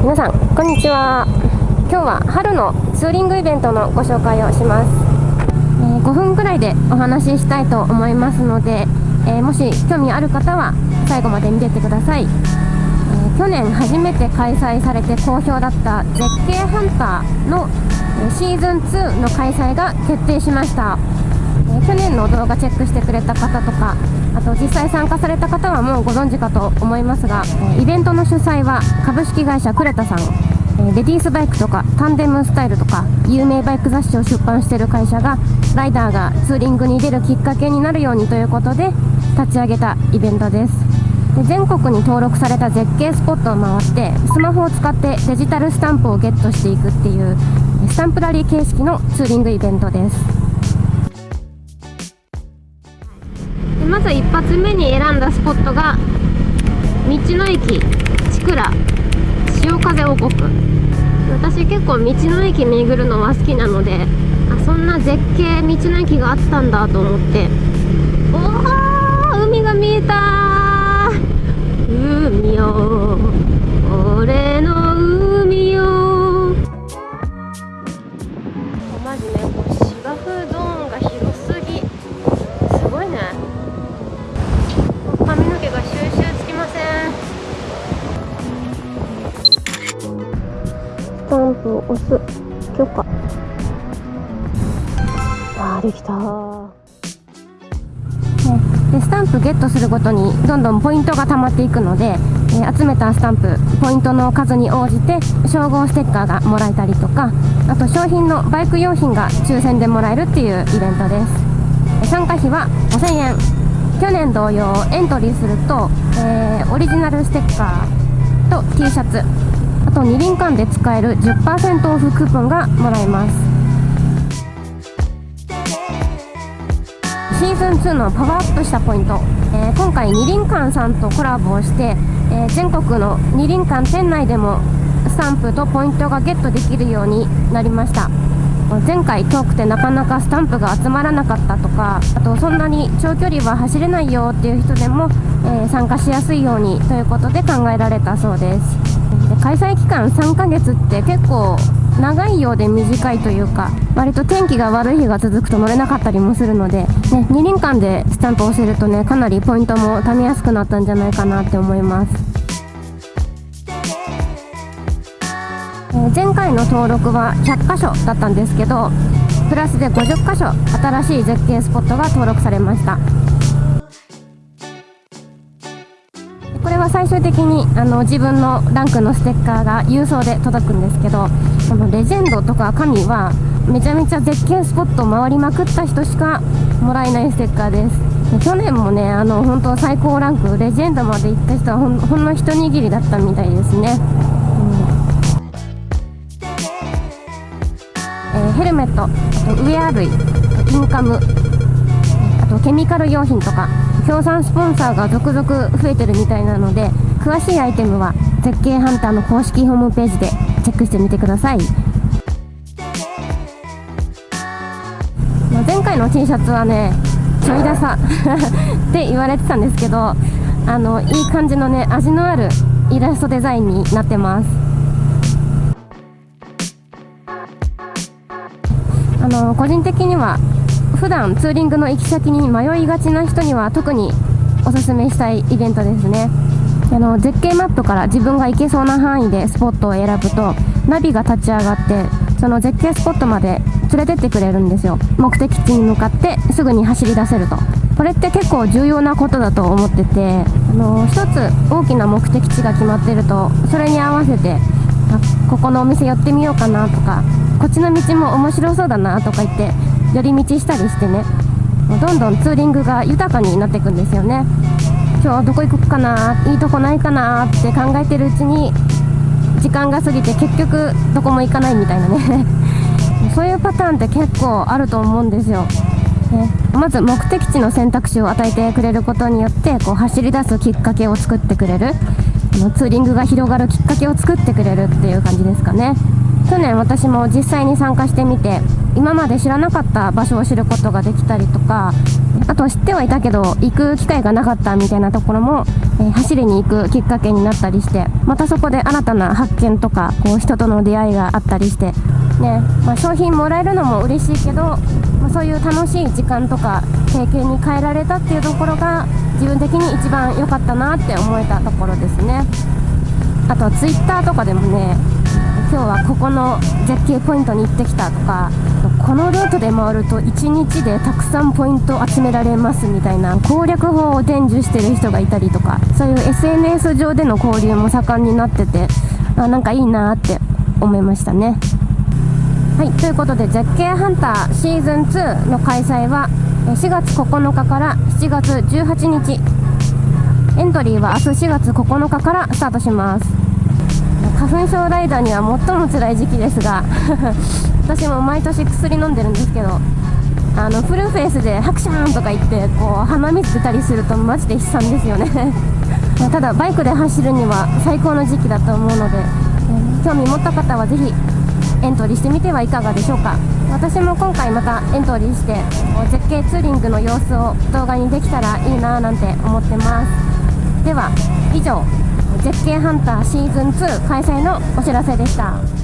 皆さんこんにちは。今日は春のツーリングイベントのご紹介をします、えー、5分くらいでお話ししたいと思いますので、えー、もし興味ある方は最後まで見ててください、えー、去年初めて開催されて好評だった絶景ハンターのシーズン2の開催が決定しました。の動画チェックしてくれた方とかあと実際参加された方はもうご存知かと思いますがイベントの主催は株式会社クレタさんレディースバイクとかタンデムスタイルとか有名バイク雑誌を出版している会社がライダーがツーリングに出るきっかけになるようにということで立ち上げたイベントです。で全国に登録された絶景スポットを回ってスマホを使ってデジタルスタンプをゲットしていくっていうスタンプラリー形式のツーリングイベントです。まず一発目に選んだスポットが道の駅千倉潮風王国。私結構道の駅巡るのは好きなのであそんな絶景道の駅があったんだと思ってを押す。許可。あーできたでスタンプゲットするごとにどんどんポイントが貯まっていくので、え、集めたスタンプポイントの数に応じて称号ステッカーがもらえたりとかあと商品のバイク用品が抽選でもらえるっていうイベントです。参加費は5000円。去年同様エントリーすると、えー、オリジナルステッカーと T シャツ。あと二輪館で使える10%オフクーポンがもらえます。シーズン2のパワーアップしたポイント、えー、今回二輪館さんとコラボをして、えー、全国の二輪館店内でもスタンプとポイントがゲットできるようになりました。前回遠くてなかなかスタンプが集まらなかったとかあとそんなに長距離は走れないよっていう人でも、えー、参加しやすいようにということで考えられたそうです。開催期間3ヶ月って結構長いようで短いというか割と天気が悪い日が続くと乗れなかったりもするので、ね、二輪間でスタンプを押せるとねかなりポイントも貯めやすくなったんじゃないかなって思います。え前回の登録は100箇所だったんですけどプラスで50箇所新しい絶景スポットが登録されました。最終的にあの自分のランクのステッカーが郵送で届くんですけどこのレジェンドとか神はめちゃめちゃ絶景スポットを回りまくった人しかもらえないステッカーです。去年もねあの本当最高ランクレジェンドまで行った人はほんほんの一握りだったみたいですね。うん、えーヘルメットウェア類インカム。とケミカル用品とか協賛スポンサーが続々増えてるみたいなので詳しいアイテムは絶景ハンターの公式ホームページでチェックしてみてください。まあ前回の T シャツはねちょいダサ って言われてたんですけどあのいい感じのね味のあるイラストデザインになってます。あの個人的には普段ツーリングの行き先に迷いがちな人には特におすすめしたいイベントですね。あの絶景マップから自分が行けそうな範囲でスポットを選ぶとナビが立ち上がってその絶景スポットまで連れてってくれるんですよ。目的地に向かってすぐに走り出せると。これって結構重要なことだと思っててあの一つ大きな目的地が決まってるとそれに合わせてあここのお店寄ってみようかなとかこっちの道も面白そうだなとか言って寄り道したりしてね。どんどんツーリングが豊かになっていくんですよね。今日どこ行くかないいとこないかなって考えてるうちに時間が過ぎて結局どこも行かないみたいなね。そういうパターンって結構あると思うんですよ、ね、まず目的地の選択肢を与えてくれることによってこう走り出すきっかけを作ってくれる。ツーリングが広がるきっかけを作ってくれるっていう感じですかね。去年私も実際に参加してみて今まで知らなかった場所を知ることができたりとかあと知ってはいたけど行く機会がなかったみたいなところも、えー、走りに行くきっかけになったりしてまたそこで新たな発見とかこう人との出会いがあったりしてねまあ、商品もらえるのも嬉しいけど、まあ、そういう楽しい時間とか経験に変えられたっていうところが自分的に一番良かったなって思えたところですね。あとツイッターとかでもね今日はここの絶景ポイントに行ってきたとかこのルートで回ると1日でたくさんポイント集められますみたいな攻略法を伝授してる人がいたりとかそういう SNS 上での交流も盛んになっててあなんかいいなって思いましたね。はいということで絶景ハンターシーズン2の開催は4月9日から7月18日。エントリーは明日4月9日からスタートします。花粉症ライダーには最も辛い時期ですが 私も毎年薬飲んでるんですけどあのフルフェイスでハクシャンとか言ってこう鼻水出たりするとマジで悲惨ですよね。ただバイクで走るには最高の時期だと思うので興味持った方はぜひエントリーしてみてはいかがでしょうか。私も今回またエントリーして絶景ツーリングの様子を動画にできたらいいななんて思ってます。では以上絶景ハンターシーズン2開催のお知らせでした。